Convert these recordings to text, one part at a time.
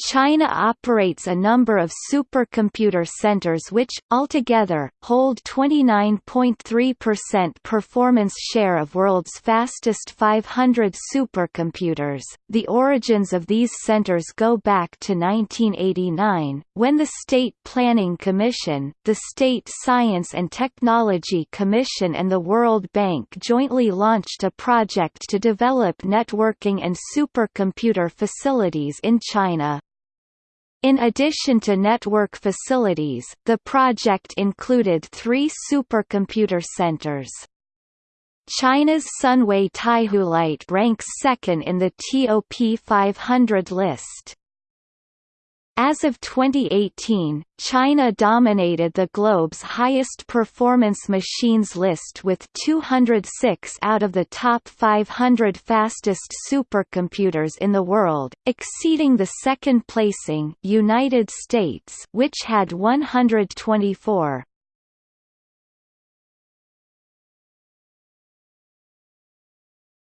China operates a number of supercomputer centers which, altogether, hold 29.3% performance share of world's fastest 500 supercomputers. The origins of these centers go back to 1989, when the State Planning Commission, the State Science and Technology Commission and the World Bank jointly launched a project to develop networking and supercomputer facilities in China. In addition to network facilities, the project included three supercomputer centers. China's Sunway TaihuLight ranks second in the TOP 500 list. As of 2018, China dominated the globe's highest performance machines list with 206 out of the top 500 fastest supercomputers in the world, exceeding the second placing United States which had 124.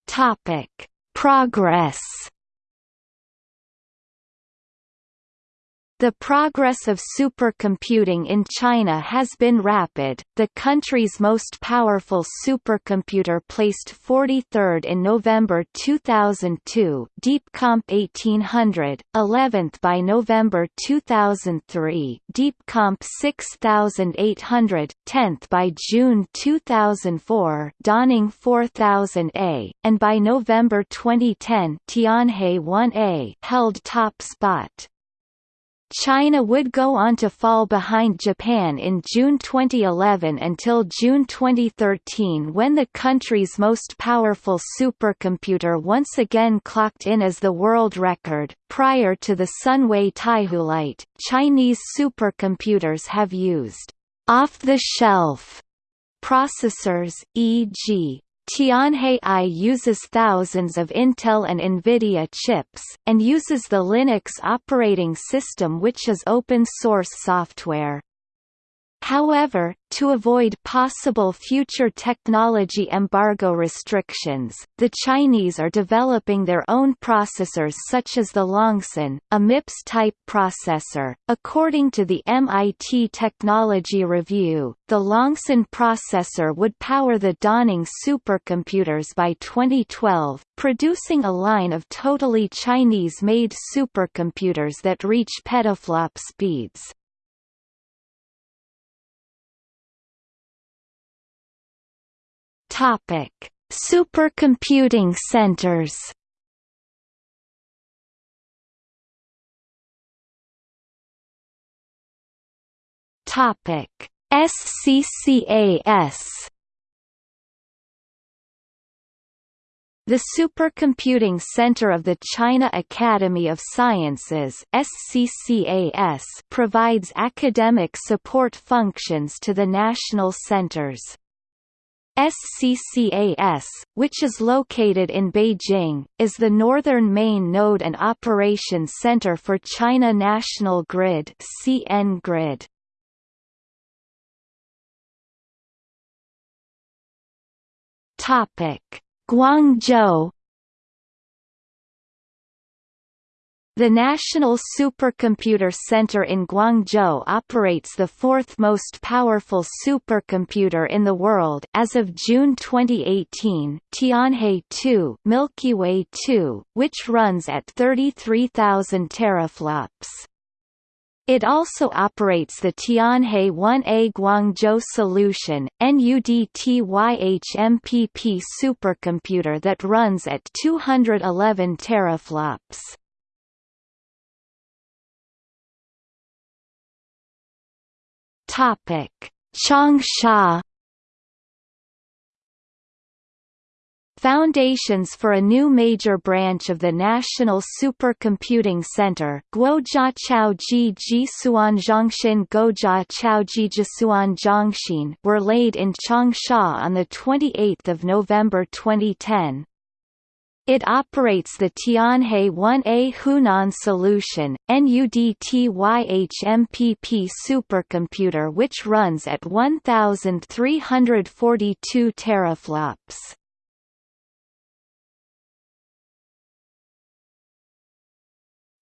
Topic: Progress The progress of supercomputing in China has been rapid. The country's most powerful supercomputer placed 43rd in November 2002, DeepComp 1800, 11th by November 2003, DeepComp 6800, 10th by June 2004, Dawning 4000A, and by November 2010, Tianhe 1A held top spot. China would go on to fall behind Japan in June 2011 until June 2013 when the country's most powerful supercomputer once again clocked in as the world record. Prior to the Sunway TaihuLight, Chinese supercomputers have used off-the-shelf processors, e.g. Tianhe I uses thousands of Intel and NVIDIA chips, and uses the Linux operating system which is open-source software. However, to avoid possible future technology embargo restrictions, the Chinese are developing their own processors such as the Loongson, a MIPS-type processor. According to the MIT Technology Review, the Loongson processor would power the Dawning supercomputers by 2012, producing a line of totally Chinese-made supercomputers that reach petaflop speeds. Topic: Supercomputing centers. Topic: SCCAS. The Supercomputing Center of the China Academy of Sciences SCCAS provides academic support functions to the national centers. SCCAS, which is located in Beijing, is the northern main node and operations center for China National Grid (CN Grid). Topic: Guangzhou The National Supercomputer Center in Guangzhou operates the fourth most powerful supercomputer in the world as of June 2018, Tianhe 2, Milky Way 2, which runs at 33,000 teraflops. It also operates the Tianhe 1A Guangzhou Solution NUDTYHMPP supercomputer that runs at 211 teraflops. Topic: Changsha Foundations for a new major branch of the National Supercomputing Center Guojia Chaoji Jisuan Gojia Chaoji Jisuan were laid in Changsha on 28 November 2010. It operates the Tianhe 1A Hunan solution, NUDTYHMPP supercomputer which runs at 1342 teraflops.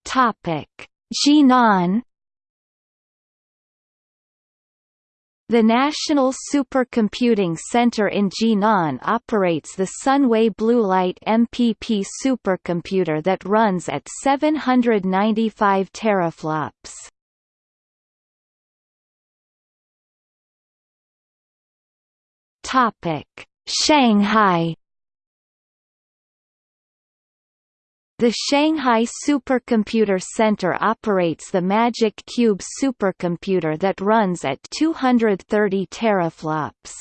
Topic: Jinan The National Supercomputing Center in Jinan operates the Sunway Blue Light MPP supercomputer that runs at 795 teraflops. Topic: Shanghai The Shanghai Supercomputer Center operates the Magic Cube supercomputer that runs at 230 teraflops.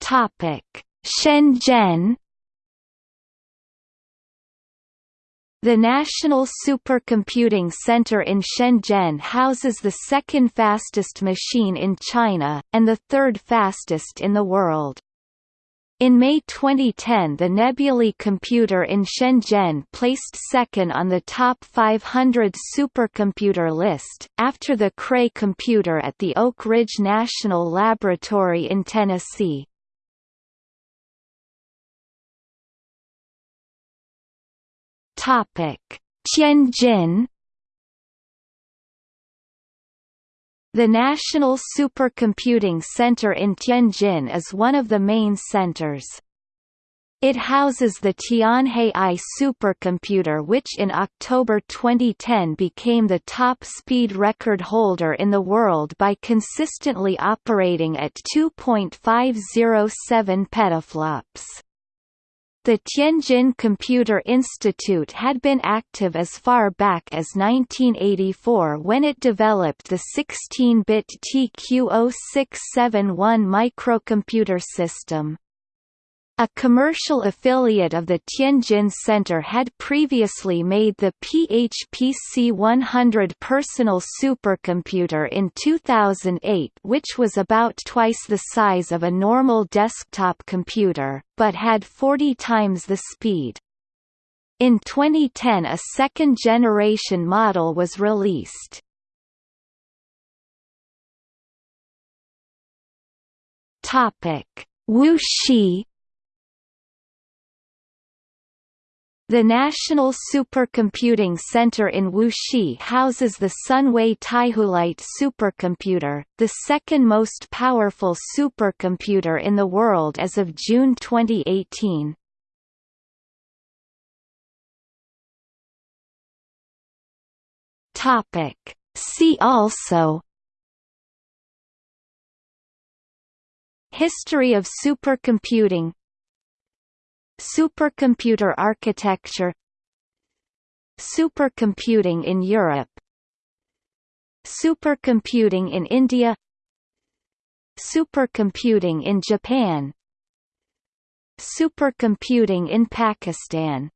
Topic: Shenzhen The National Supercomputing Center in Shenzhen houses the second fastest machine in China, and the third fastest in the world. In May 2010 the Nebulae computer in Shenzhen placed second on the top 500 supercomputer list, after the Cray computer at the Oak Ridge National Laboratory in Tennessee. Tianjin The National Supercomputing Center in Tianjin is one of the main centers. It houses the Tianhe I supercomputer which in October 2010 became the top speed record holder in the world by consistently operating at 2.507 petaflops. The Tianjin Computer Institute had been active as far back as 1984 when it developed the 16-bit TQ-0671 microcomputer system. A commercial affiliate of the Tianjin Center had previously made the PHPC 100 personal supercomputer in 2008 which was about twice the size of a normal desktop computer, but had 40 times the speed. In 2010 a second-generation model was released. Wuxi The National Supercomputing Center in Wuxi houses the Sunway TaihuLight supercomputer, the second most powerful supercomputer in the world as of June 2018. Topic. See also History of supercomputing Supercomputer architecture Supercomputing in Europe Supercomputing in India Supercomputing in Japan Supercomputing in Pakistan